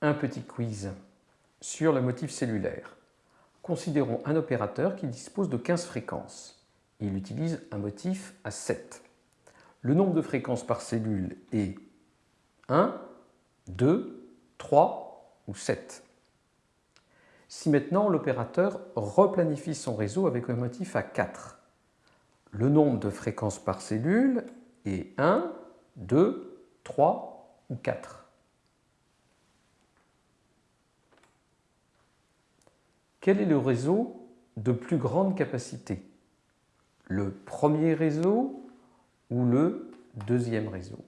Un petit quiz sur le motif cellulaire. Considérons un opérateur qui dispose de 15 fréquences. Il utilise un motif à 7. Le nombre de fréquences par cellule est 1, 2, 3 ou 7. Si maintenant l'opérateur replanifie son réseau avec un motif à 4, le nombre de fréquences par cellule est 1, 2, 3 ou 4. Quel est le réseau de plus grande capacité? Le premier réseau ou le deuxième réseau?